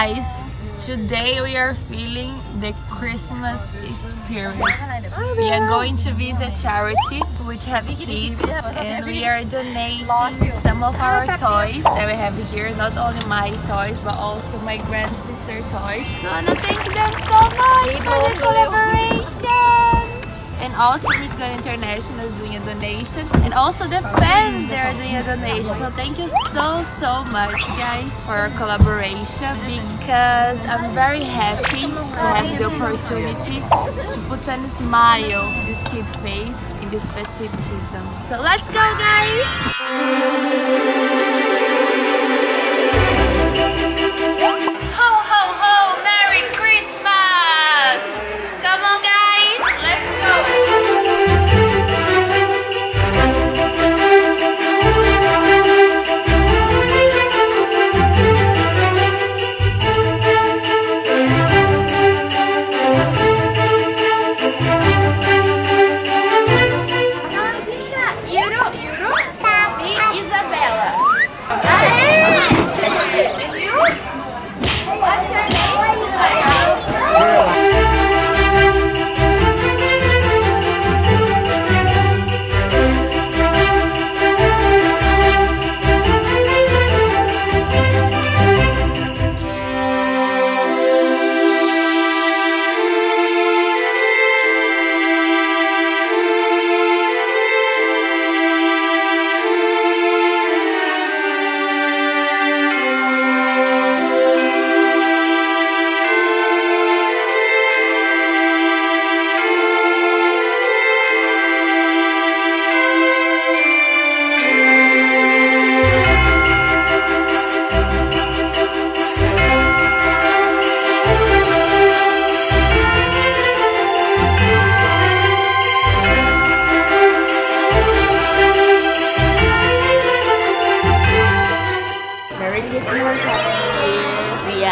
guys, today we are feeling the Christmas spirit. We are going to visit charity which have kids and we are donating some of our toys that we have here, not only my toys but also my grand sister toys. So I wanna thank them so much for the collaboration. And also Miss Gun International is doing a donation. And also the fans they are doing a donation. So thank you so so much guys for collaboration because I'm very happy to have the opportunity to put a smile this kid face in this festive season. So let's go guys!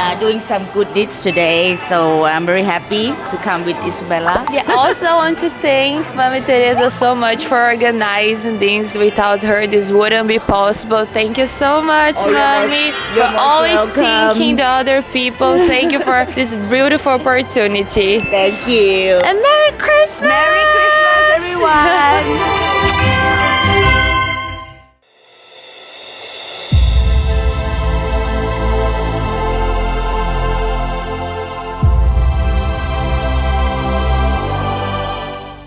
Are doing some good deeds today, so I'm very happy to come with Isabella. Yeah, also want to thank Mami Teresa so much for organizing things. Without her, this wouldn't be possible. Thank you so much, Oh, Mami, for always welcome. thinking the other people. Thank you for this beautiful opportunity. Thank you. And Merry Christmas! Merry Christmas, everyone.